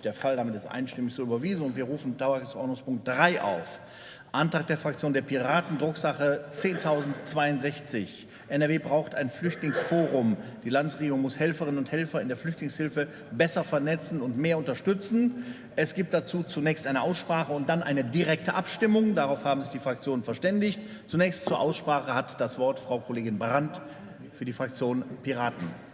nicht der Fall. Damit ist einstimmig so überwiesen. Und wir rufen Tagesordnungspunkt 3 auf. Antrag der Fraktion der Piraten, Drucksache 10.062. NRW braucht ein Flüchtlingsforum. Die Landesregierung muss Helferinnen und Helfer in der Flüchtlingshilfe besser vernetzen und mehr unterstützen. Es gibt dazu zunächst eine Aussprache und dann eine direkte Abstimmung. Darauf haben sich die Fraktionen verständigt. Zunächst zur Aussprache hat das Wort Frau Kollegin Brandt für die Fraktion Piraten.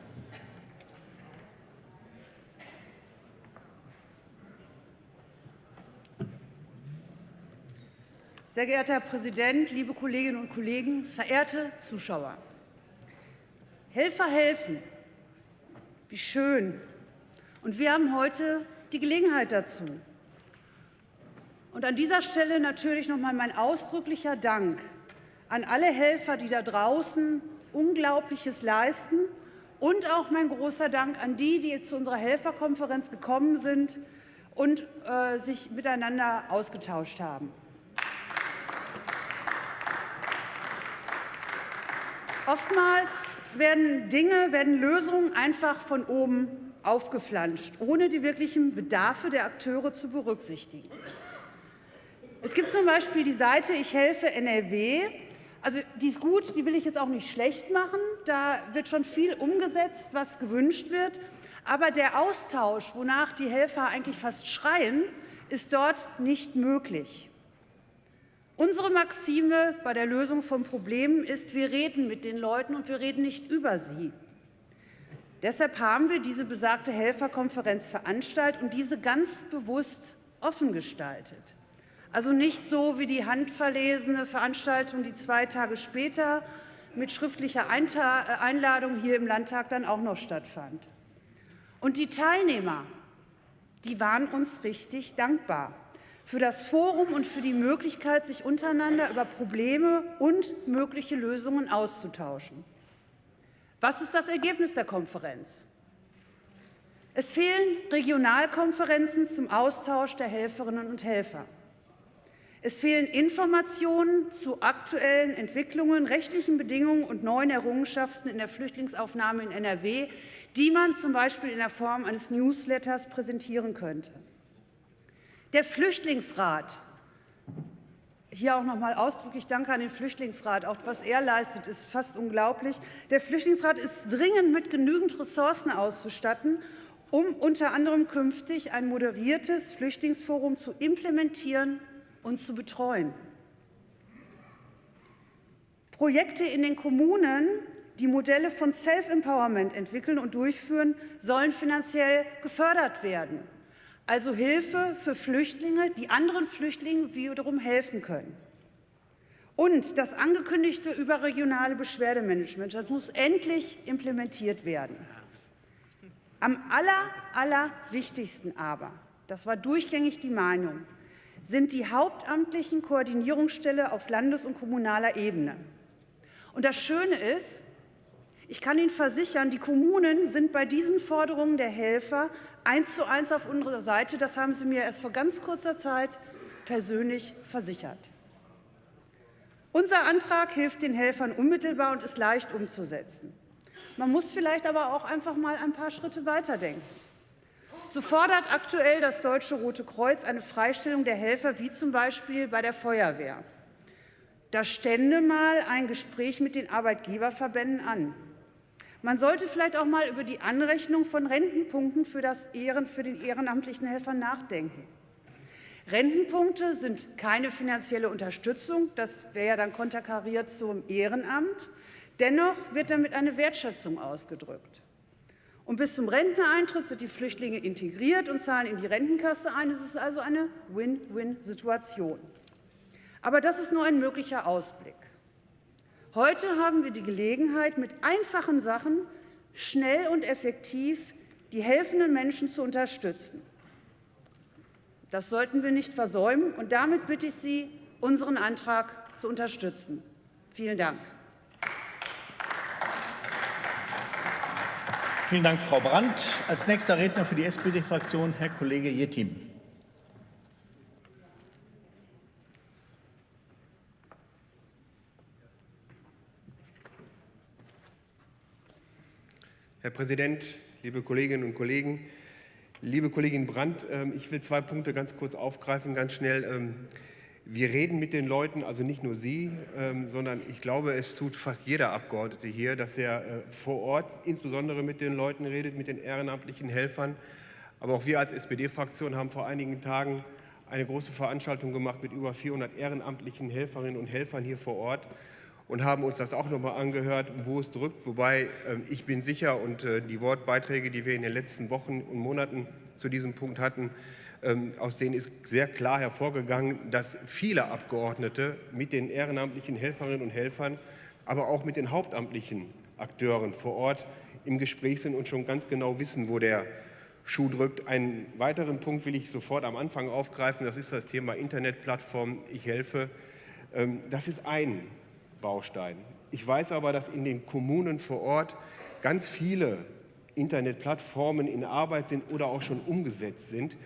Sehr geehrter Herr Präsident, liebe Kolleginnen und Kollegen, verehrte Zuschauer! Helfer helfen. Wie schön. Und wir haben heute die Gelegenheit dazu. Und an dieser Stelle natürlich noch mal mein ausdrücklicher Dank an alle Helfer, die da draußen Unglaubliches leisten und auch mein großer Dank an die, die zu unserer Helferkonferenz gekommen sind und äh, sich miteinander ausgetauscht haben. Oftmals werden Dinge, werden Lösungen einfach von oben aufgeflanscht, ohne die wirklichen Bedarfe der Akteure zu berücksichtigen. Es gibt zum Beispiel die Seite Ich helfe NRW. Also die ist gut, die will ich jetzt auch nicht schlecht machen. Da wird schon viel umgesetzt, was gewünscht wird. Aber der Austausch, wonach die Helfer eigentlich fast schreien, ist dort nicht möglich. Unsere Maxime bei der Lösung von Problemen ist, wir reden mit den Leuten und wir reden nicht über sie. Deshalb haben wir diese besagte Helferkonferenz veranstaltet und diese ganz bewusst offen gestaltet. Also nicht so wie die handverlesene Veranstaltung, die zwei Tage später mit schriftlicher äh, Einladung hier im Landtag dann auch noch stattfand. Und die Teilnehmer, die waren uns richtig dankbar für das Forum und für die Möglichkeit, sich untereinander über Probleme und mögliche Lösungen auszutauschen. Was ist das Ergebnis der Konferenz? Es fehlen Regionalkonferenzen zum Austausch der Helferinnen und Helfer. Es fehlen Informationen zu aktuellen Entwicklungen, rechtlichen Bedingungen und neuen Errungenschaften in der Flüchtlingsaufnahme in NRW, die man zum Beispiel in der Form eines Newsletters präsentieren könnte. Der Flüchtlingsrat, hier auch noch mal ausdrücklich Danke an den Flüchtlingsrat. Auch was er leistet, ist fast unglaublich. Der Flüchtlingsrat ist dringend mit genügend Ressourcen auszustatten, um unter anderem künftig ein moderiertes Flüchtlingsforum zu implementieren und zu betreuen. Projekte in den Kommunen, die Modelle von Self-Empowerment entwickeln und durchführen, sollen finanziell gefördert werden also Hilfe für Flüchtlinge, die anderen Flüchtlingen wiederum helfen können. Und das angekündigte überregionale Beschwerdemanagement, das muss endlich implementiert werden. Am aller, allerwichtigsten aber, das war durchgängig die Meinung, sind die hauptamtlichen Koordinierungsstelle auf Landes- und kommunaler Ebene. Und das Schöne ist, ich kann Ihnen versichern, die Kommunen sind bei diesen Forderungen der Helfer eins zu eins auf unserer Seite. Das haben Sie mir erst vor ganz kurzer Zeit persönlich versichert. Unser Antrag hilft den Helfern unmittelbar und ist leicht umzusetzen. Man muss vielleicht aber auch einfach mal ein paar Schritte weiterdenken. So fordert aktuell das Deutsche Rote Kreuz eine Freistellung der Helfer, wie zum Beispiel bei der Feuerwehr. Da stände mal ein Gespräch mit den Arbeitgeberverbänden an. Man sollte vielleicht auch mal über die Anrechnung von Rentenpunkten für, Ehren, für den ehrenamtlichen Helfer nachdenken. Rentenpunkte sind keine finanzielle Unterstützung, das wäre ja dann konterkariert zum Ehrenamt. Dennoch wird damit eine Wertschätzung ausgedrückt. Und bis zum Renteneintritt sind die Flüchtlinge integriert und zahlen in die Rentenkasse ein. Es ist also eine Win-Win-Situation. Aber das ist nur ein möglicher Ausblick. Heute haben wir die Gelegenheit, mit einfachen Sachen schnell und effektiv die helfenden Menschen zu unterstützen. Das sollten wir nicht versäumen. Und damit bitte ich Sie, unseren Antrag zu unterstützen. Vielen Dank. Vielen Dank, Frau Brandt. Als nächster Redner für die SPD-Fraktion Herr Kollege Jettim. Herr Präsident, liebe Kolleginnen und Kollegen! Liebe Kollegin Brandt, ähm, ich will zwei Punkte ganz kurz aufgreifen, ganz schnell. Ähm, wir reden mit den Leuten, also nicht nur Sie, ähm, sondern ich glaube, es tut fast jeder Abgeordnete hier, dass er äh, vor Ort insbesondere mit den Leuten redet, mit den ehrenamtlichen Helfern. Aber auch wir als SPD-Fraktion haben vor einigen Tagen eine große Veranstaltung gemacht mit über 400 ehrenamtlichen Helferinnen und Helfern hier vor Ort und haben uns das auch nochmal angehört, wo es drückt. Wobei ähm, ich bin sicher und äh, die Wortbeiträge, die wir in den letzten Wochen und Monaten zu diesem Punkt hatten, ähm, aus denen ist sehr klar hervorgegangen, dass viele Abgeordnete mit den ehrenamtlichen Helferinnen und Helfern, aber auch mit den hauptamtlichen Akteuren vor Ort im Gespräch sind und schon ganz genau wissen, wo der Schuh drückt. Einen weiteren Punkt will ich sofort am Anfang aufgreifen, das ist das Thema Internetplattform Ich helfe. Ähm, das ist ein Baustein. Ich weiß aber, dass in den Kommunen vor Ort ganz viele Internetplattformen in Arbeit sind oder auch schon umgesetzt sind.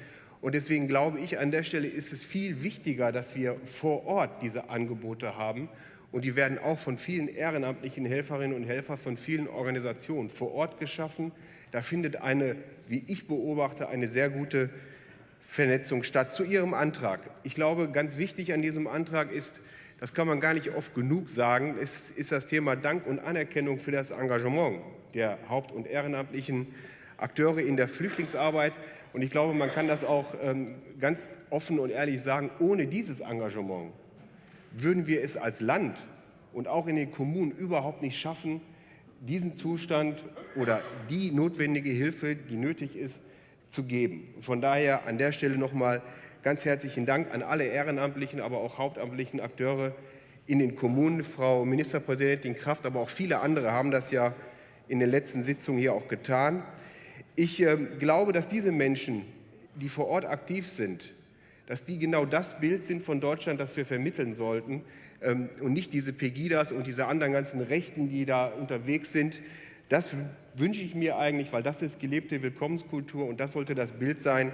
Und deswegen glaube ich, an der Stelle ist es viel wichtiger, dass wir vor Ort diese Angebote haben. Und die werden auch von vielen ehrenamtlichen Helferinnen und Helfern, von vielen Organisationen vor Ort geschaffen. Da findet eine, wie ich beobachte, eine sehr gute Vernetzung statt. Zu Ihrem Antrag. Ich glaube, ganz wichtig an diesem Antrag ist, das kann man gar nicht oft genug sagen, ist, ist das Thema Dank und Anerkennung für das Engagement der haupt- und ehrenamtlichen Akteure in der Flüchtlingsarbeit. Und ich glaube, man kann das auch ähm, ganz offen und ehrlich sagen, ohne dieses Engagement würden wir es als Land und auch in den Kommunen überhaupt nicht schaffen, diesen Zustand oder die notwendige Hilfe, die nötig ist, zu geben. Von daher an der Stelle nochmal ganz herzlichen Dank an alle ehrenamtlichen, aber auch hauptamtlichen Akteure in den Kommunen. Frau Ministerpräsidentin Kraft, aber auch viele andere haben das ja in den letzten Sitzungen hier auch getan. Ich äh, glaube, dass diese Menschen, die vor Ort aktiv sind, dass die genau das Bild sind von Deutschland, das wir vermitteln sollten ähm, und nicht diese Pegidas und diese anderen ganzen Rechten, die da unterwegs sind. Das wünsche ich mir eigentlich, weil das ist gelebte Willkommenskultur und das sollte das Bild sein,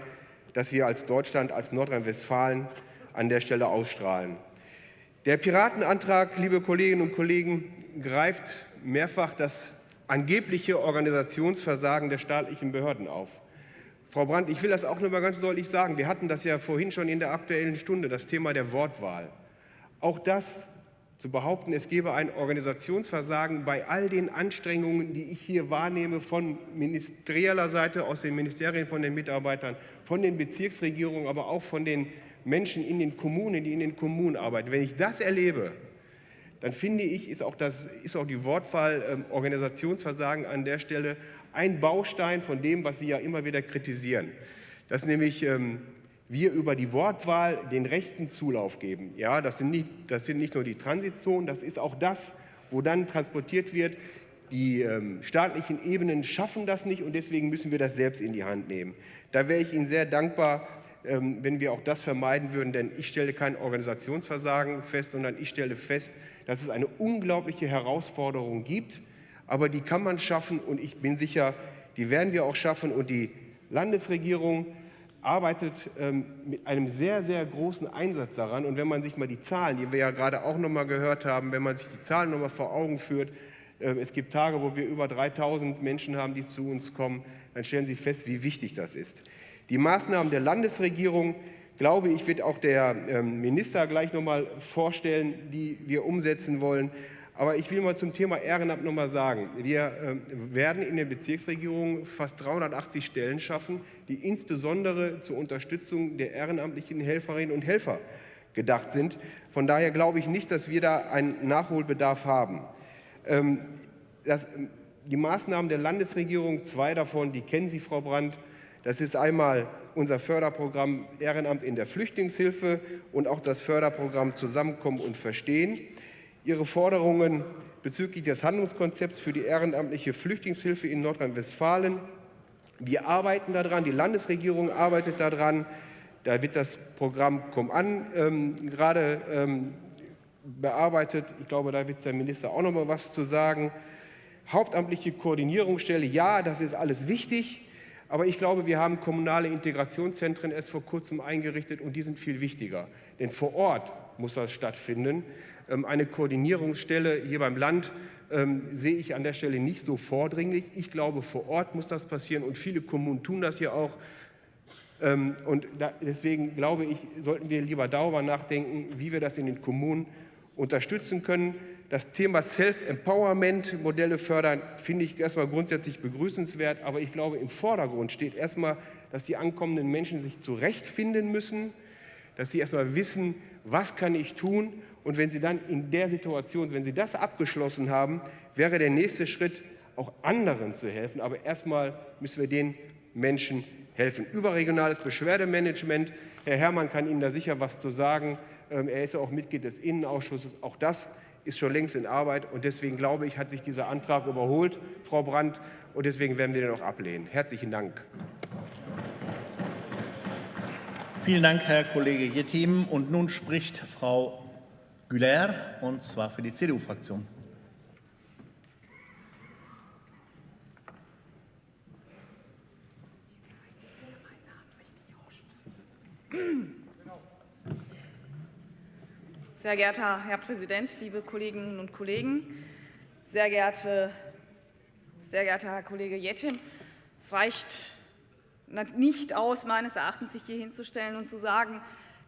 das wir als Deutschland, als Nordrhein-Westfalen an der Stelle ausstrahlen. Der Piratenantrag, liebe Kolleginnen und Kollegen, greift mehrfach das angebliche Organisationsversagen der staatlichen Behörden auf. Frau Brandt, ich will das auch noch mal ganz deutlich sagen. Wir hatten das ja vorhin schon in der Aktuellen Stunde, das Thema der Wortwahl. Auch das zu behaupten, es gebe ein Organisationsversagen bei all den Anstrengungen, die ich hier wahrnehme von ministerieller Seite, aus den Ministerien, von den Mitarbeitern, von den Bezirksregierungen, aber auch von den Menschen in den Kommunen, die in den Kommunen arbeiten. Wenn ich das erlebe, dann finde ich, ist auch, das, ist auch die Wortwahl äh, Organisationsversagen an der Stelle ein Baustein von dem, was Sie ja immer wieder kritisieren. Dass nämlich ähm, wir über die Wortwahl den rechten Zulauf geben. Ja, das sind, nicht, das sind nicht nur die Transitzonen, das ist auch das, wo dann transportiert wird. Die ähm, staatlichen Ebenen schaffen das nicht und deswegen müssen wir das selbst in die Hand nehmen. Da wäre ich Ihnen sehr dankbar, ähm, wenn wir auch das vermeiden würden, denn ich stelle kein Organisationsversagen fest, sondern ich stelle fest, dass es eine unglaubliche Herausforderung gibt, aber die kann man schaffen und ich bin sicher, die werden wir auch schaffen und die Landesregierung arbeitet ähm, mit einem sehr, sehr großen Einsatz daran. Und wenn man sich mal die Zahlen, die wir ja gerade auch noch mal gehört haben, wenn man sich die Zahlen noch mal vor Augen führt, äh, es gibt Tage, wo wir über 3000 Menschen haben, die zu uns kommen, dann stellen Sie fest, wie wichtig das ist. Die Maßnahmen der Landesregierung, glaube ich, wird auch der ähm, Minister gleich noch mal vorstellen, die wir umsetzen wollen. Aber ich will mal zum Thema Ehrenamt noch mal sagen. Wir äh, werden in den Bezirksregierungen fast 380 Stellen schaffen, die insbesondere zur Unterstützung der ehrenamtlichen Helferinnen und Helfer gedacht sind. Von daher glaube ich nicht, dass wir da einen Nachholbedarf haben. Ähm, das, die Maßnahmen der Landesregierung, zwei davon, die kennen Sie, Frau Brandt. Das ist einmal unser Förderprogramm Ehrenamt in der Flüchtlingshilfe und auch das Förderprogramm Zusammenkommen und Verstehen. Ihre Forderungen bezüglich des Handlungskonzepts für die ehrenamtliche Flüchtlingshilfe in Nordrhein-Westfalen. Wir arbeiten daran, die Landesregierung arbeitet daran. Da wird das Programm Komm an ähm, gerade ähm, bearbeitet. Ich glaube, da wird der Minister auch noch mal was zu sagen. Hauptamtliche Koordinierungsstelle, ja, das ist alles wichtig. Aber ich glaube, wir haben kommunale Integrationszentren erst vor kurzem eingerichtet und die sind viel wichtiger. Denn vor Ort muss das stattfinden. Ähm, eine Koordinierungsstelle hier beim Land ähm, sehe ich an der Stelle nicht so vordringlich. Ich glaube, vor Ort muss das passieren und viele Kommunen tun das ja auch. Ähm, und deswegen glaube ich, sollten wir lieber darüber nachdenken, wie wir das in den Kommunen unterstützen können. Das Thema Self-Empowerment, Modelle fördern, finde ich erstmal grundsätzlich begrüßenswert. Aber ich glaube, im Vordergrund steht erstmal, dass die ankommenden Menschen sich zurechtfinden müssen, dass sie erstmal wissen, was kann ich tun. Und wenn sie dann in der Situation, wenn sie das abgeschlossen haben, wäre der nächste Schritt, auch anderen zu helfen. Aber erstmal müssen wir den Menschen helfen. Überregionales Beschwerdemanagement. Herr Herrmann kann Ihnen da sicher was zu sagen. Ähm, er ist ja auch Mitglied des Innenausschusses. Auch das ist schon längst in Arbeit. Und deswegen glaube ich, hat sich dieser Antrag überholt, Frau Brandt. Und deswegen werden wir den auch ablehnen. Herzlichen Dank. Vielen Dank, Herr Kollege Jettim. Und nun spricht Frau Güler, und zwar für die CDU-Fraktion. Sehr geehrter Herr Präsident, liebe Kolleginnen und Kollegen, sehr, geehrte, sehr geehrter Herr Kollege Jettim, es reicht nicht aus, meines Erachtens, sich hier hinzustellen und zu sagen,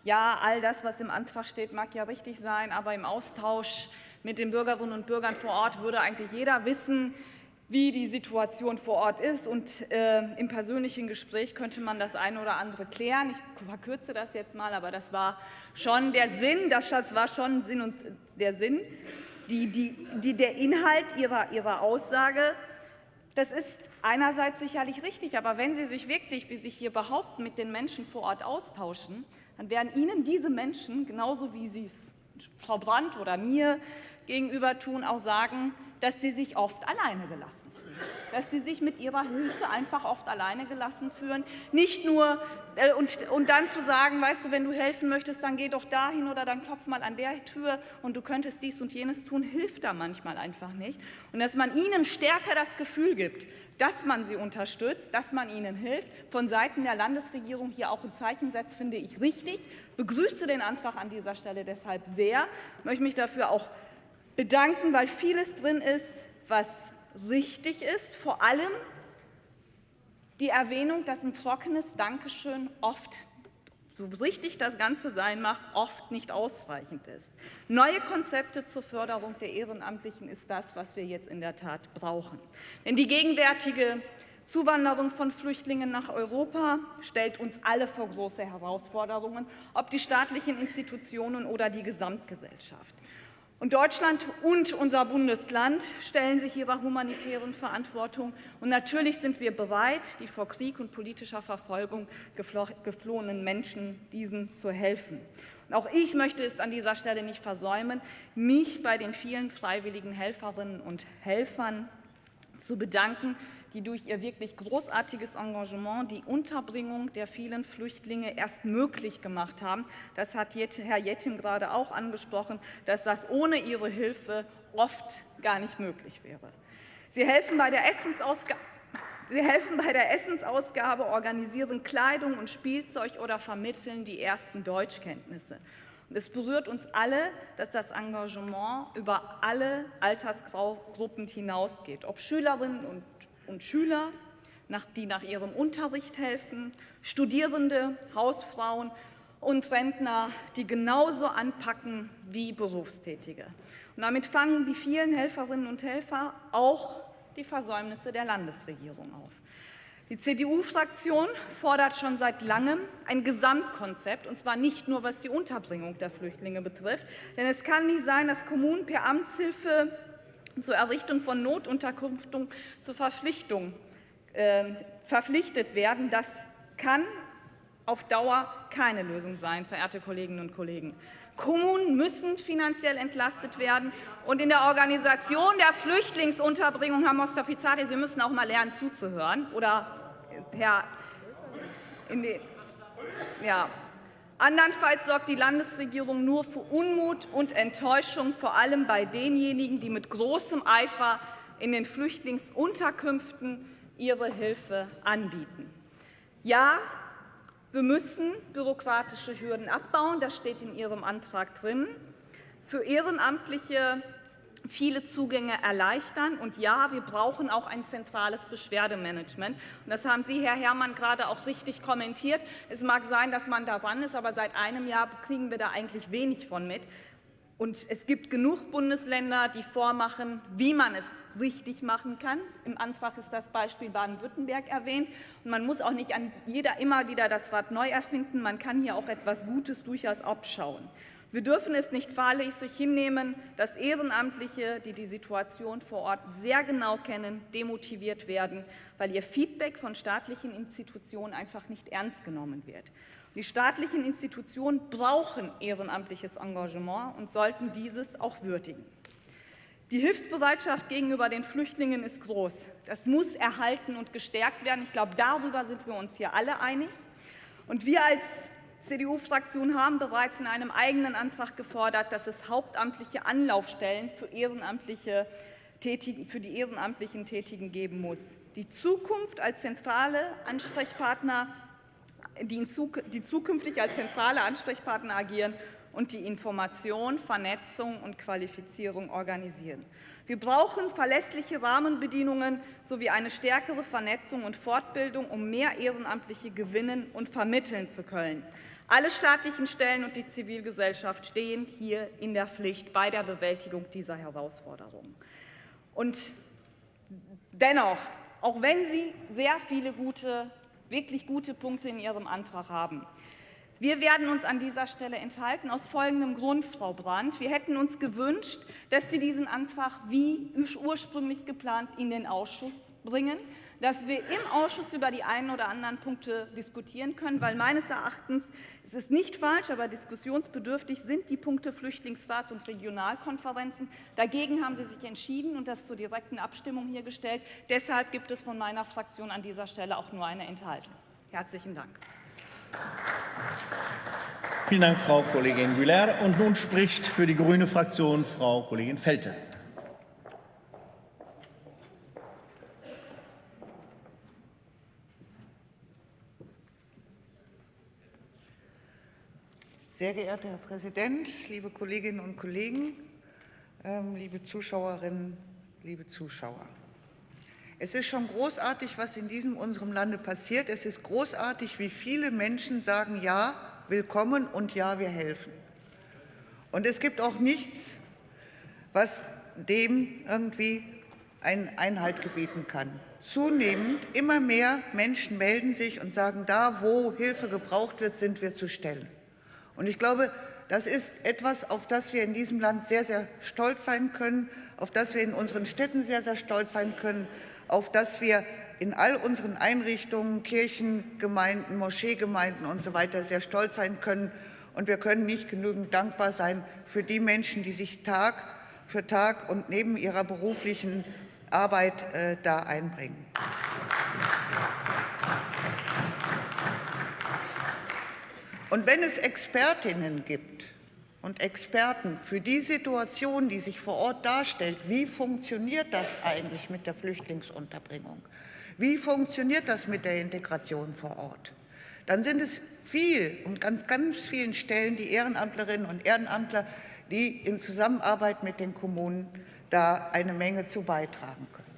ja, all das, was im Antrag steht, mag ja richtig sein, aber im Austausch mit den Bürgerinnen und Bürgern vor Ort würde eigentlich jeder wissen, wie die Situation vor Ort ist. Und äh, im persönlichen Gespräch könnte man das eine oder andere klären. Ich verkürze das jetzt mal, aber das war schon der Sinn, das war schon Sinn und der Sinn, die, die, die, der Inhalt ihrer, ihrer Aussage. Das ist einerseits sicherlich richtig, aber wenn Sie sich wirklich, wie Sie hier behaupten, mit den Menschen vor Ort austauschen, dann werden Ihnen diese Menschen, genauso wie Sie es Frau Brandt oder mir gegenüber tun, auch sagen, dass sie sich oft alleine gelassen dass sie sich mit ihrer Hilfe einfach oft alleine gelassen fühlen. Nicht nur, äh, und, und dann zu sagen, weißt du, wenn du helfen möchtest, dann geh doch dahin oder dann klopf mal an der Tür und du könntest dies und jenes tun, hilft da manchmal einfach nicht. Und dass man ihnen stärker das Gefühl gibt, dass man sie unterstützt, dass man ihnen hilft, von Seiten der Landesregierung hier auch ein Zeichen setzt, finde ich richtig. Begrüße den Antrag an dieser Stelle deshalb sehr, möchte mich dafür auch bedanken, weil vieles drin ist, was richtig ist, vor allem die Erwähnung, dass ein trockenes Dankeschön oft, so richtig das Ganze sein mag, oft nicht ausreichend ist. Neue Konzepte zur Förderung der Ehrenamtlichen ist das, was wir jetzt in der Tat brauchen. Denn die gegenwärtige Zuwanderung von Flüchtlingen nach Europa stellt uns alle vor große Herausforderungen, ob die staatlichen Institutionen oder die Gesamtgesellschaft. Und Deutschland und unser Bundesland stellen sich ihrer humanitären Verantwortung. Und natürlich sind wir bereit, die vor Krieg und politischer Verfolgung geflohenen Menschen diesen zu helfen. Und auch ich möchte es an dieser Stelle nicht versäumen, mich bei den vielen freiwilligen Helferinnen und Helfern zu bedanken, die durch ihr wirklich großartiges Engagement die Unterbringung der vielen Flüchtlinge erst möglich gemacht haben. Das hat Herr Jettim gerade auch angesprochen, dass das ohne ihre Hilfe oft gar nicht möglich wäre. Sie helfen bei der Essensausgabe. Sie helfen bei der Essensausgabe, organisieren Kleidung und Spielzeug oder vermitteln die ersten Deutschkenntnisse. Und es berührt uns alle, dass das Engagement über alle Altersgruppen hinausgeht, ob Schülerinnen und und Schüler, die nach ihrem Unterricht helfen, Studierende, Hausfrauen und Rentner, die genauso anpacken wie Berufstätige. Und damit fangen die vielen Helferinnen und Helfer auch die Versäumnisse der Landesregierung auf. Die CDU-Fraktion fordert schon seit langem ein Gesamtkonzept, und zwar nicht nur, was die Unterbringung der Flüchtlinge betrifft. Denn es kann nicht sein, dass Kommunen per Amtshilfe zur Errichtung von Notunterkünften zur Verpflichtung äh, verpflichtet werden. Das kann auf Dauer keine Lösung sein, verehrte Kolleginnen und Kollegen. Kommunen müssen finanziell entlastet werden. Und in der Organisation der Flüchtlingsunterbringung, Herr Mostafizadeh, Sie müssen auch mal lernen zuzuhören. Oder Herr in die, ja, Andernfalls sorgt die Landesregierung nur für Unmut und Enttäuschung, vor allem bei denjenigen, die mit großem Eifer in den Flüchtlingsunterkünften ihre Hilfe anbieten. Ja, wir müssen bürokratische Hürden abbauen, das steht in Ihrem Antrag drin. Für Ehrenamtliche viele Zugänge erleichtern. Und ja, wir brauchen auch ein zentrales Beschwerdemanagement. Und das haben Sie, Herr Herrmann, gerade auch richtig kommentiert. Es mag sein, dass man daran ist, aber seit einem Jahr kriegen wir da eigentlich wenig von mit. Und es gibt genug Bundesländer, die vormachen, wie man es richtig machen kann. Im Antrag ist das Beispiel Baden-Württemberg erwähnt. Und man muss auch nicht an jeder immer wieder das Rad neu erfinden. Man kann hier auch etwas Gutes durchaus abschauen. Wir dürfen es nicht fahrlässig hinnehmen, dass Ehrenamtliche, die die Situation vor Ort sehr genau kennen, demotiviert werden, weil ihr Feedback von staatlichen Institutionen einfach nicht ernst genommen wird. Die staatlichen Institutionen brauchen ehrenamtliches Engagement und sollten dieses auch würdigen. Die Hilfsbereitschaft gegenüber den Flüchtlingen ist groß. Das muss erhalten und gestärkt werden. Ich glaube, darüber sind wir uns hier alle einig. Und wir als CDU-Fraktion haben bereits in einem eigenen Antrag gefordert, dass es hauptamtliche Anlaufstellen für, ehrenamtliche Tätigen, für die ehrenamtlichen Tätigen geben muss. Die Zukunft als zentrale Ansprechpartner die, die zukünftig als zentrale Ansprechpartner agieren und die Information, Vernetzung und Qualifizierung organisieren. Wir brauchen verlässliche Rahmenbedingungen sowie eine stärkere Vernetzung und Fortbildung, um mehr Ehrenamtliche gewinnen und vermitteln zu können. Alle staatlichen Stellen und die Zivilgesellschaft stehen hier in der Pflicht bei der Bewältigung dieser Herausforderungen. Und dennoch, auch wenn Sie sehr viele gute wirklich gute Punkte in Ihrem Antrag haben. Wir werden uns an dieser Stelle enthalten, aus folgendem Grund, Frau Brandt. Wir hätten uns gewünscht, dass Sie diesen Antrag wie ursprünglich geplant in den Ausschuss bringen dass wir im Ausschuss über die einen oder anderen Punkte diskutieren können, weil meines Erachtens es ist nicht falsch, aber diskussionsbedürftig sind die Punkte Flüchtlingsrat und Regionalkonferenzen. Dagegen haben Sie sich entschieden und das zur direkten Abstimmung hier gestellt. Deshalb gibt es von meiner Fraktion an dieser Stelle auch nur eine Enthaltung. Herzlichen Dank. Vielen Dank, Frau Kollegin Güler. Und nun spricht für die grüne Fraktion Frau Kollegin Felte. Sehr geehrter Herr Präsident, liebe Kolleginnen und Kollegen, ähm, liebe Zuschauerinnen, liebe Zuschauer. Es ist schon großartig, was in diesem unserem Lande passiert. Es ist großartig, wie viele Menschen sagen, ja, willkommen und ja, wir helfen. Und es gibt auch nichts, was dem irgendwie einen Einhalt gebieten kann. Zunehmend immer mehr Menschen melden sich und sagen, da, wo Hilfe gebraucht wird, sind wir zu stellen. Und ich glaube, das ist etwas, auf das wir in diesem Land sehr, sehr stolz sein können, auf das wir in unseren Städten sehr, sehr stolz sein können, auf das wir in all unseren Einrichtungen, Kirchengemeinden, Moscheegemeinden und so weiter sehr stolz sein können. Und wir können nicht genügend dankbar sein für die Menschen, die sich Tag für Tag und neben ihrer beruflichen Arbeit äh, da einbringen. Und wenn es Expertinnen gibt und Experten für die Situation, die sich vor Ort darstellt, wie funktioniert das eigentlich mit der Flüchtlingsunterbringung? Wie funktioniert das mit der Integration vor Ort? Dann sind es viel und ganz, ganz vielen Stellen die Ehrenamtlerinnen und Ehrenamtler, die in Zusammenarbeit mit den Kommunen da eine Menge zu beitragen können.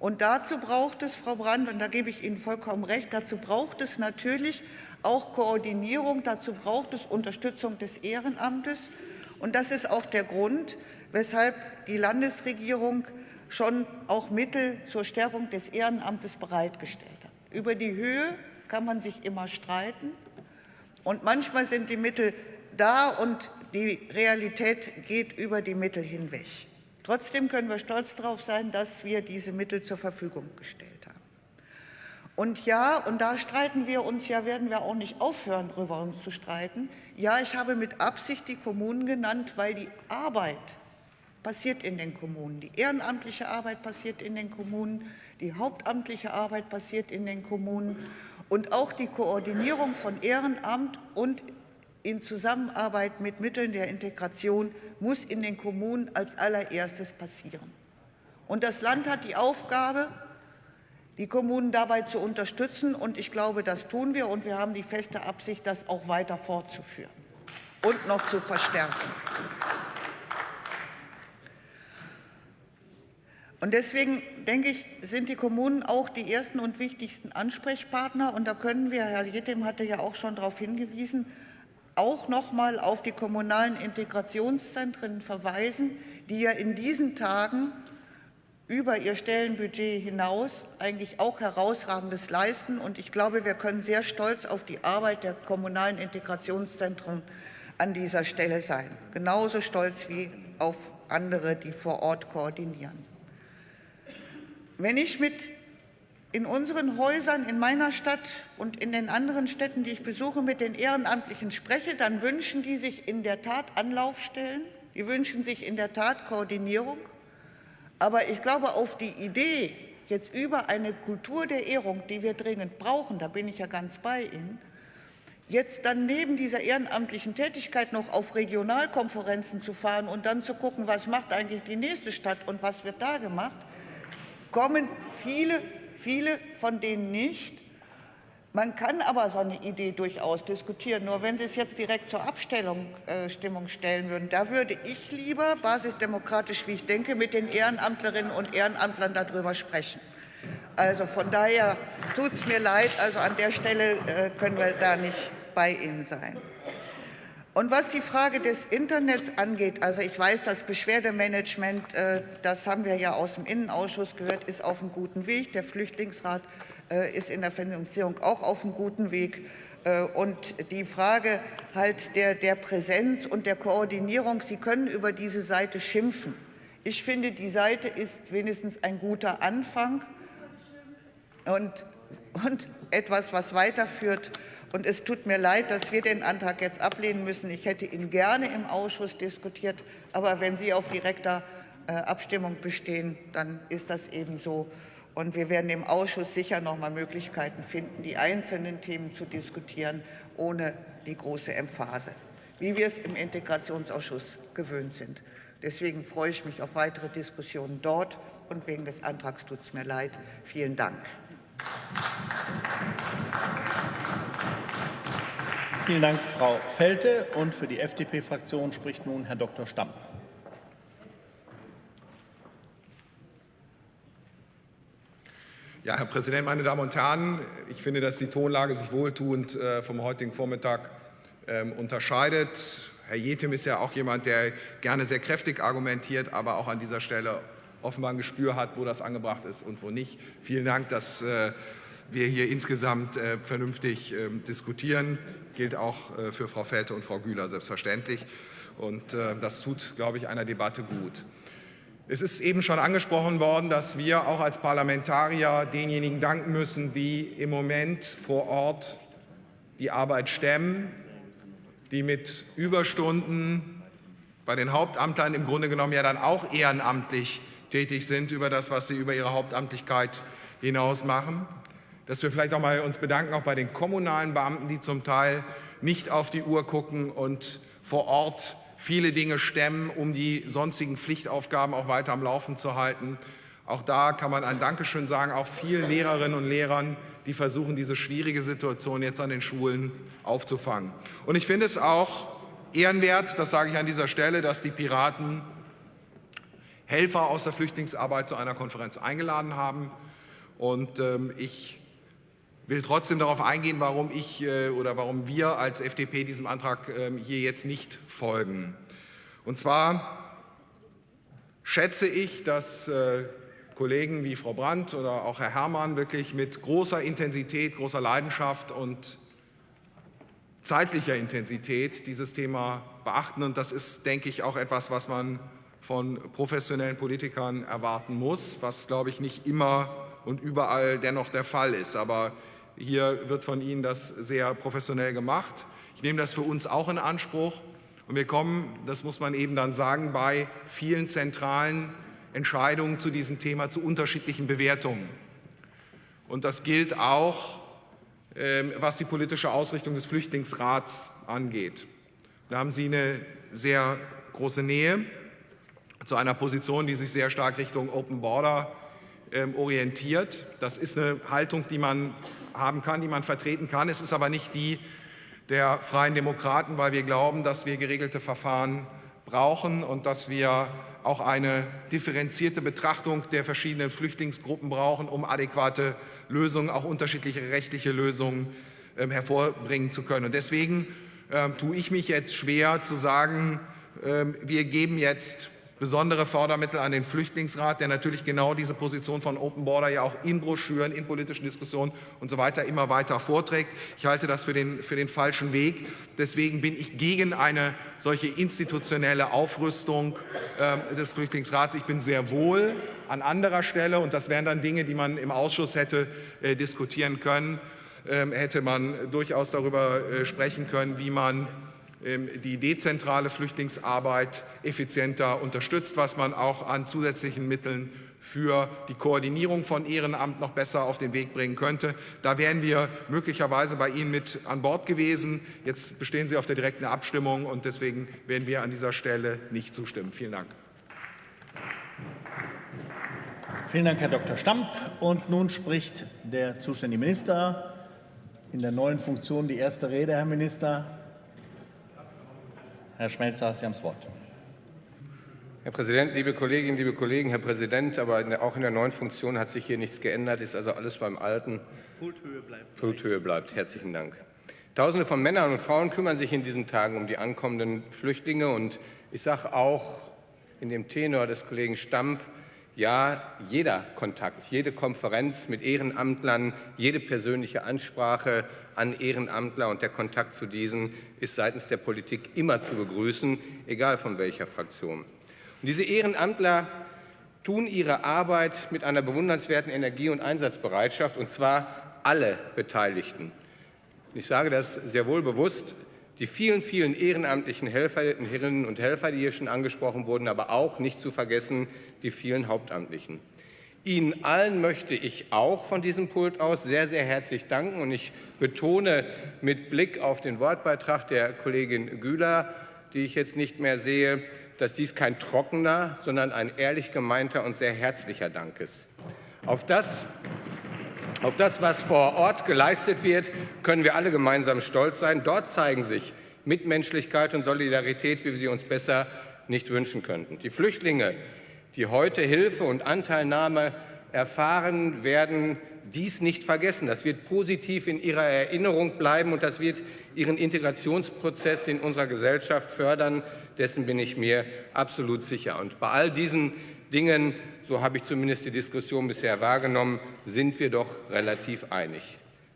Und dazu braucht es, Frau Brandt, und da gebe ich Ihnen vollkommen recht, dazu braucht es natürlich auch Koordinierung. Dazu braucht es Unterstützung des Ehrenamtes. Und das ist auch der Grund, weshalb die Landesregierung schon auch Mittel zur Stärkung des Ehrenamtes bereitgestellt hat. Über die Höhe kann man sich immer streiten. Und manchmal sind die Mittel da und die Realität geht über die Mittel hinweg. Trotzdem können wir stolz darauf sein, dass wir diese Mittel zur Verfügung gestellt haben. Und ja, und da streiten wir uns ja, werden wir auch nicht aufhören, darüber uns zu streiten. Ja, ich habe mit Absicht die Kommunen genannt, weil die Arbeit passiert in den Kommunen. Die ehrenamtliche Arbeit passiert in den Kommunen, die hauptamtliche Arbeit passiert in den Kommunen und auch die Koordinierung von Ehrenamt und in Zusammenarbeit mit Mitteln der Integration muss in den Kommunen als allererstes passieren. Und das Land hat die Aufgabe, die Kommunen dabei zu unterstützen. Und ich glaube, das tun wir. Und wir haben die feste Absicht, das auch weiter fortzuführen und noch zu verstärken. Und deswegen denke ich, sind die Kommunen auch die ersten und wichtigsten Ansprechpartner. Und da können wir, Herr Jedem hatte ja auch schon darauf hingewiesen, auch noch mal auf die kommunalen Integrationszentren verweisen, die ja in diesen Tagen über ihr Stellenbudget hinaus eigentlich auch herausragendes leisten. Und ich glaube, wir können sehr stolz auf die Arbeit der kommunalen Integrationszentren an dieser Stelle sein. Genauso stolz wie auf andere, die vor Ort koordinieren. Wenn ich mit in unseren Häusern in meiner Stadt und in den anderen Städten, die ich besuche, mit den Ehrenamtlichen spreche, dann wünschen die sich in der Tat Anlaufstellen, die wünschen sich in der Tat Koordinierung. Aber ich glaube, auf die Idee, jetzt über eine Kultur der Ehrung, die wir dringend brauchen, da bin ich ja ganz bei Ihnen, jetzt dann neben dieser ehrenamtlichen Tätigkeit noch auf Regionalkonferenzen zu fahren und dann zu gucken, was macht eigentlich die nächste Stadt und was wird da gemacht, kommen viele viele von denen nicht. Man kann aber so eine Idee durchaus diskutieren. Nur wenn Sie es jetzt direkt zur Abstimmung äh, stellen würden, da würde ich lieber, basisdemokratisch wie ich denke, mit den Ehrenamtlerinnen und Ehrenamtlern darüber sprechen. Also von daher tut es mir leid, also an der Stelle äh, können wir da nicht bei Ihnen sein. Und was die Frage des Internets angeht, also ich weiß, das Beschwerdemanagement, äh, das haben wir ja aus dem Innenausschuss gehört, ist auf einem guten Weg. Der Flüchtlingsrat ist in der Finanzierung auch auf einem guten Weg. Äh, und die Frage halt der, der Präsenz und der Koordinierung, Sie können über diese Seite schimpfen. Ich finde, die Seite ist wenigstens ein guter Anfang und, und etwas, was weiterführt. Und es tut mir leid, dass wir den Antrag jetzt ablehnen müssen. Ich hätte ihn gerne im Ausschuss diskutiert. Aber wenn Sie auf direkter äh, Abstimmung bestehen, dann ist das eben so. Und wir werden im Ausschuss sicher noch mal Möglichkeiten finden, die einzelnen Themen zu diskutieren, ohne die große Emphase, wie wir es im Integrationsausschuss gewöhnt sind. Deswegen freue ich mich auf weitere Diskussionen dort. Und wegen des Antrags tut es mir leid. Vielen Dank. Vielen Dank, Frau Felte. Und für die FDP-Fraktion spricht nun Herr Dr. Stamm. Ja, Herr Präsident, meine Damen und Herren, ich finde, dass die Tonlage sich wohltuend äh, vom heutigen Vormittag ähm, unterscheidet. Herr Jetem ist ja auch jemand, der gerne sehr kräftig argumentiert, aber auch an dieser Stelle offenbar ein Gespür hat, wo das angebracht ist und wo nicht. Vielen Dank, dass äh, wir hier insgesamt äh, vernünftig ähm, diskutieren gilt auch für Frau Felte und Frau Güler selbstverständlich. Und das tut, glaube ich, einer Debatte gut. Es ist eben schon angesprochen worden, dass wir auch als Parlamentarier denjenigen danken müssen, die im Moment vor Ort die Arbeit stemmen, die mit Überstunden bei den Hauptamtlern im Grunde genommen ja dann auch ehrenamtlich tätig sind über das, was sie über ihre Hauptamtlichkeit hinaus machen. Dass wir vielleicht auch mal uns bedanken, auch bei den kommunalen Beamten, die zum Teil nicht auf die Uhr gucken und vor Ort viele Dinge stemmen, um die sonstigen Pflichtaufgaben auch weiter am Laufen zu halten. Auch da kann man ein Dankeschön sagen, auch vielen Lehrerinnen und Lehrern, die versuchen, diese schwierige Situation jetzt an den Schulen aufzufangen. Und ich finde es auch ehrenwert, das sage ich an dieser Stelle, dass die Piraten Helfer aus der Flüchtlingsarbeit zu einer Konferenz eingeladen haben. Und ähm, ich will trotzdem darauf eingehen, warum ich äh, oder warum wir als FDP diesem Antrag ähm, hier jetzt nicht folgen. Und zwar schätze ich, dass äh, Kollegen wie Frau Brandt oder auch Herr Herrmann wirklich mit großer Intensität, großer Leidenschaft und zeitlicher Intensität dieses Thema beachten. Und das ist, denke ich, auch etwas, was man von professionellen Politikern erwarten muss, was, glaube ich, nicht immer und überall dennoch der Fall ist. Aber hier wird von Ihnen das sehr professionell gemacht. Ich nehme das für uns auch in Anspruch. Und wir kommen, das muss man eben dann sagen, bei vielen zentralen Entscheidungen zu diesem Thema zu unterschiedlichen Bewertungen. Und das gilt auch, ähm, was die politische Ausrichtung des Flüchtlingsrats angeht. Da haben Sie eine sehr große Nähe zu einer Position, die sich sehr stark Richtung Open Border ähm, orientiert. Das ist eine Haltung, die man haben kann, die man vertreten kann. Es ist aber nicht die der Freien Demokraten, weil wir glauben, dass wir geregelte Verfahren brauchen und dass wir auch eine differenzierte Betrachtung der verschiedenen Flüchtlingsgruppen brauchen, um adäquate Lösungen, auch unterschiedliche rechtliche Lösungen ähm, hervorbringen zu können. Und deswegen ähm, tue ich mich jetzt schwer zu sagen, ähm, wir geben jetzt besondere Fördermittel an den Flüchtlingsrat, der natürlich genau diese Position von Open Border ja auch in Broschüren, in politischen Diskussionen und so weiter immer weiter vorträgt. Ich halte das für den, für den falschen Weg. Deswegen bin ich gegen eine solche institutionelle Aufrüstung äh, des Flüchtlingsrats. Ich bin sehr wohl an anderer Stelle, und das wären dann Dinge, die man im Ausschuss hätte äh, diskutieren können, äh, hätte man durchaus darüber äh, sprechen können, wie man die dezentrale Flüchtlingsarbeit effizienter unterstützt, was man auch an zusätzlichen Mitteln für die Koordinierung von Ehrenamt noch besser auf den Weg bringen könnte. Da wären wir möglicherweise bei Ihnen mit an Bord gewesen. Jetzt bestehen Sie auf der direkten Abstimmung und deswegen werden wir an dieser Stelle nicht zustimmen. Vielen Dank. Vielen Dank, Herr Dr. Stamp. Und nun spricht der zuständige Minister in der neuen Funktion die erste Rede, Herr Minister. Herr Schmelzer, Sie haben das Wort. Herr Präsident, liebe Kolleginnen, liebe Kollegen, Herr Präsident, aber in der, auch in der neuen Funktion hat sich hier nichts geändert, ist also alles beim Alten. Pulthöhe bleibt. Pulthöhe bleibt. Herzlichen Dank. Tausende von Männern und Frauen kümmern sich in diesen Tagen um die ankommenden Flüchtlinge und ich sage auch in dem Tenor des Kollegen Stamp, ja, jeder Kontakt, jede Konferenz mit Ehrenamtlern, jede persönliche Ansprache an Ehrenamtler und der Kontakt zu diesen ist seitens der Politik immer zu begrüßen, egal von welcher Fraktion. Und diese Ehrenamtler tun ihre Arbeit mit einer bewundernswerten Energie und Einsatzbereitschaft, und zwar alle Beteiligten. Ich sage das sehr wohl bewusst, die vielen, vielen ehrenamtlichen Helferinnen und Helfer, die hier schon angesprochen wurden, aber auch nicht zu vergessen die vielen Hauptamtlichen. Ihnen allen möchte ich auch von diesem Pult aus sehr, sehr herzlich danken. Und ich betone mit Blick auf den Wortbeitrag der Kollegin Güler, die ich jetzt nicht mehr sehe, dass dies kein trockener, sondern ein ehrlich gemeinter und sehr herzlicher Dank ist. Auf das, auf das, was vor Ort geleistet wird, können wir alle gemeinsam stolz sein. Dort zeigen sich Mitmenschlichkeit und Solidarität, wie wir sie uns besser nicht wünschen könnten. Die Flüchtlinge, die heute Hilfe und Anteilnahme erfahren, werden dies nicht vergessen. Das wird positiv in ihrer Erinnerung bleiben und das wird ihren Integrationsprozess in unserer Gesellschaft fördern. Dessen bin ich mir absolut sicher. Und bei all diesen Dingen, so habe ich zumindest die Diskussion bisher wahrgenommen, sind wir doch relativ einig.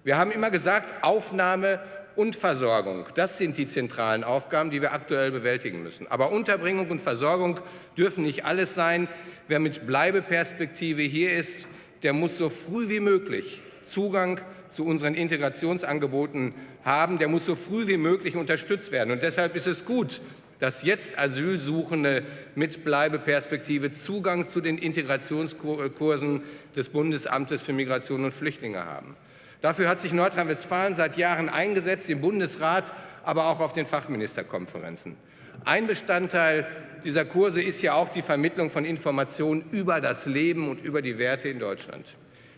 Wir haben immer gesagt, Aufnahme und Versorgung, das sind die zentralen Aufgaben, die wir aktuell bewältigen müssen. Aber Unterbringung und Versorgung dürfen nicht alles sein. Wer mit Bleibeperspektive hier ist, der muss so früh wie möglich Zugang zu unseren Integrationsangeboten haben. Der muss so früh wie möglich unterstützt werden. Und deshalb ist es gut, dass jetzt Asylsuchende mit Bleibeperspektive Zugang zu den Integrationskursen des Bundesamtes für Migration und Flüchtlinge haben. Dafür hat sich Nordrhein-Westfalen seit Jahren eingesetzt, im Bundesrat, aber auch auf den Fachministerkonferenzen. Ein Bestandteil dieser Kurse ist ja auch die Vermittlung von Informationen über das Leben und über die Werte in Deutschland.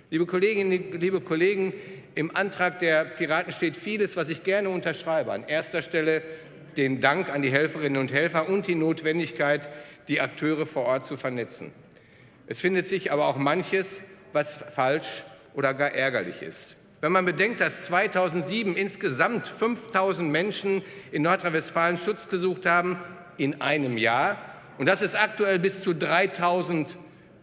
Liebe Kolleginnen, liebe Kollegen, im Antrag der Piraten steht vieles, was ich gerne unterschreibe. An erster Stelle den Dank an die Helferinnen und Helfer und die Notwendigkeit, die Akteure vor Ort zu vernetzen. Es findet sich aber auch manches, was falsch oder gar ärgerlich ist. Wenn man bedenkt, dass 2007 insgesamt 5000 Menschen in Nordrhein-Westfalen Schutz gesucht haben in einem Jahr und dass es aktuell bis zu 3000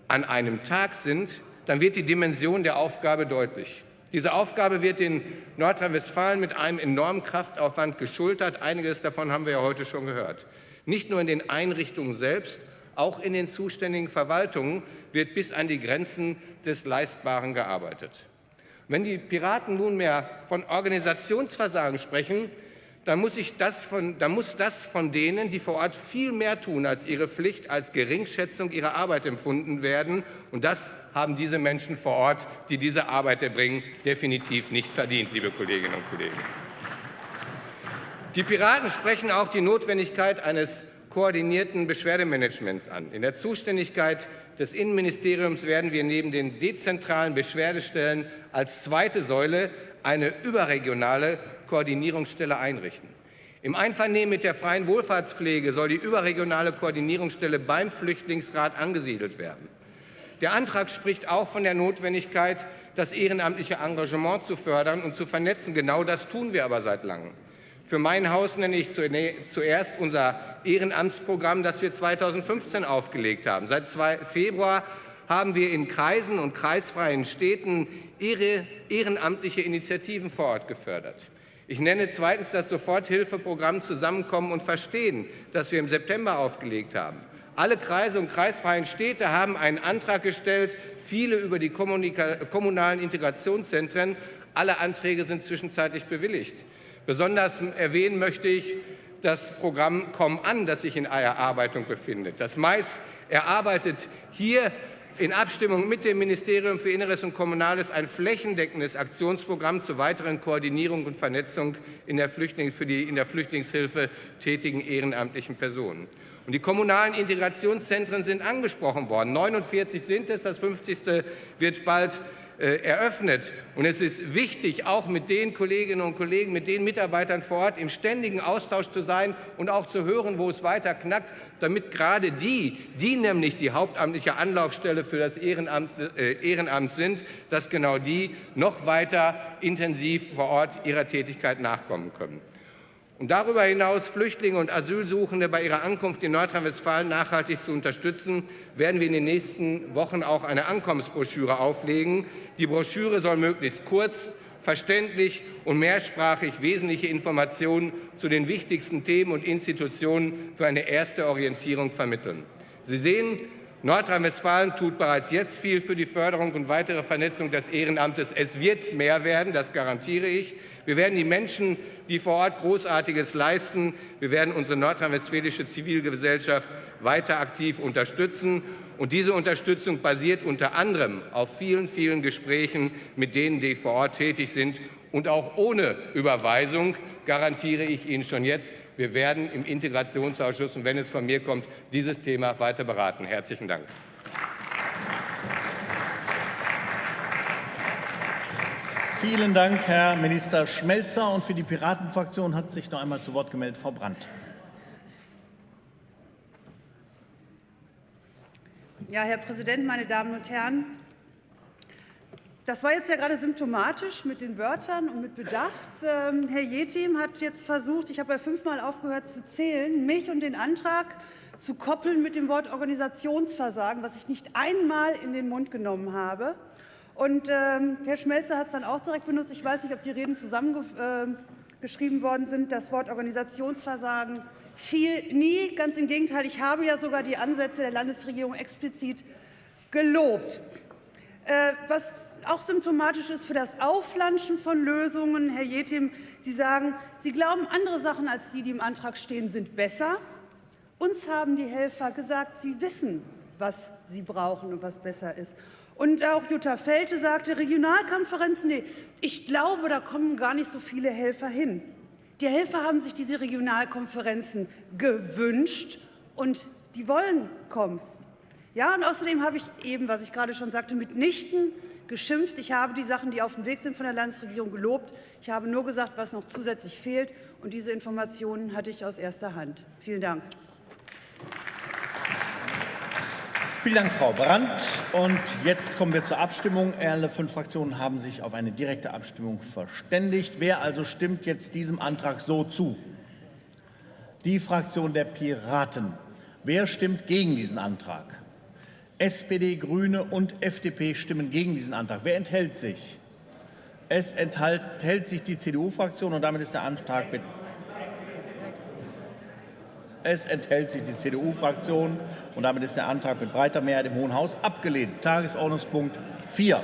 an einem Tag sind, dann wird die Dimension der Aufgabe deutlich. Diese Aufgabe wird in Nordrhein-Westfalen mit einem enormen Kraftaufwand geschultert. Einiges davon haben wir ja heute schon gehört. Nicht nur in den Einrichtungen selbst, auch in den zuständigen Verwaltungen wird bis an die Grenzen des Leistbaren gearbeitet. Wenn die Piraten nunmehr von Organisationsversagen sprechen, dann muss, das von, dann muss das von denen, die vor Ort viel mehr tun als ihre Pflicht, als Geringschätzung ihrer Arbeit empfunden werden. Und das haben diese Menschen vor Ort, die diese Arbeit erbringen, definitiv nicht verdient, liebe Kolleginnen und Kollegen. Die Piraten sprechen auch die Notwendigkeit eines koordinierten Beschwerdemanagements an. In der Zuständigkeit des Innenministeriums werden wir neben den dezentralen Beschwerdestellen als zweite Säule eine überregionale Koordinierungsstelle einrichten. Im Einvernehmen mit der freien Wohlfahrtspflege soll die überregionale Koordinierungsstelle beim Flüchtlingsrat angesiedelt werden. Der Antrag spricht auch von der Notwendigkeit, das ehrenamtliche Engagement zu fördern und zu vernetzen. Genau das tun wir aber seit langem. Für mein Haus nenne ich zuerst unser Ehrenamtsprogramm, das wir 2015 aufgelegt haben. Seit Februar haben wir in Kreisen und kreisfreien Städten ehrenamtliche Initiativen vor Ort gefördert. Ich nenne zweitens das Soforthilfeprogramm Zusammenkommen und Verstehen, das wir im September aufgelegt haben. Alle Kreise und kreisfreien Städte haben einen Antrag gestellt, viele über die kommunalen Integrationszentren. Alle Anträge sind zwischenzeitlich bewilligt. Besonders erwähnen möchte ich das Programm Komm an, das sich in Erarbeitung befindet. Das Mais erarbeitet hier in Abstimmung mit dem Ministerium für Inneres und Kommunales ein flächendeckendes Aktionsprogramm zur weiteren Koordinierung und Vernetzung in der, für die in der Flüchtlingshilfe tätigen ehrenamtlichen Personen. Und die kommunalen Integrationszentren sind angesprochen worden. 49 sind es, das 50. wird bald eröffnet. Und es ist wichtig, auch mit den Kolleginnen und Kollegen, mit den Mitarbeitern vor Ort im ständigen Austausch zu sein und auch zu hören, wo es weiter knackt, damit gerade die, die nämlich die hauptamtliche Anlaufstelle für das Ehrenamt, äh, Ehrenamt sind, dass genau die noch weiter intensiv vor Ort ihrer Tätigkeit nachkommen können. Um darüber hinaus Flüchtlinge und Asylsuchende bei ihrer Ankunft in Nordrhein-Westfalen nachhaltig zu unterstützen, werden wir in den nächsten Wochen auch eine Ankommensbroschüre auflegen. Die Broschüre soll möglichst kurz, verständlich und mehrsprachig wesentliche Informationen zu den wichtigsten Themen und Institutionen für eine erste Orientierung vermitteln. Sie sehen, Nordrhein-Westfalen tut bereits jetzt viel für die Förderung und weitere Vernetzung des Ehrenamtes. Es wird mehr werden, das garantiere ich. Wir werden die Menschen die vor Ort Großartiges leisten. Wir werden unsere nordrhein-westfälische Zivilgesellschaft weiter aktiv unterstützen. Und diese Unterstützung basiert unter anderem auf vielen, vielen Gesprächen mit denen, die vor Ort tätig sind. Und auch ohne Überweisung garantiere ich Ihnen schon jetzt, wir werden im Integrationsausschuss, und wenn es von mir kommt, dieses Thema weiter beraten. Herzlichen Dank. Vielen Dank, Herr Minister Schmelzer. Und für die Piratenfraktion hat sich noch einmal zu Wort gemeldet Frau Brandt. Ja, Herr Präsident, meine Damen und Herren! Das war jetzt ja gerade symptomatisch mit den Wörtern und mit Bedacht. Ähm, Herr Jetim hat jetzt versucht, ich habe ja fünfmal aufgehört zu zählen, mich und den Antrag zu koppeln mit dem Wort Organisationsversagen, was ich nicht einmal in den Mund genommen habe. Und ähm, Herr Schmelzer hat es dann auch direkt benutzt. Ich weiß nicht, ob die Reden zusammengeschrieben äh, worden sind. Das Wort Organisationsversagen fiel nie. Ganz im Gegenteil, ich habe ja sogar die Ansätze der Landesregierung explizit gelobt. Äh, was auch symptomatisch ist für das Auflanschen von Lösungen, Herr Jetim, Sie sagen, Sie glauben, andere Sachen als die, die im Antrag stehen, sind besser. Uns haben die Helfer gesagt, sie wissen, was sie brauchen und was besser ist. Und auch Jutta Felte sagte, Regionalkonferenzen, nee, ich glaube, da kommen gar nicht so viele Helfer hin. Die Helfer haben sich diese Regionalkonferenzen gewünscht und die wollen kommen. Ja, und außerdem habe ich eben, was ich gerade schon sagte, mitnichten geschimpft. Ich habe die Sachen, die auf dem Weg sind von der Landesregierung, gelobt. Ich habe nur gesagt, was noch zusätzlich fehlt. Und diese Informationen hatte ich aus erster Hand. Vielen Dank. Vielen Dank, Frau Brandt. Und jetzt kommen wir zur Abstimmung. Alle fünf Fraktionen haben sich auf eine direkte Abstimmung verständigt. Wer also stimmt jetzt diesem Antrag so zu? Die Fraktion der Piraten. Wer stimmt gegen diesen Antrag? SPD, Grüne und FDP stimmen gegen diesen Antrag. Wer enthält sich? Es enthält sich die CDU-Fraktion und damit ist der Antrag mit es enthält sich die CDU-Fraktion und damit ist der Antrag mit breiter Mehrheit im Hohen Haus abgelehnt. Tagesordnungspunkt 4.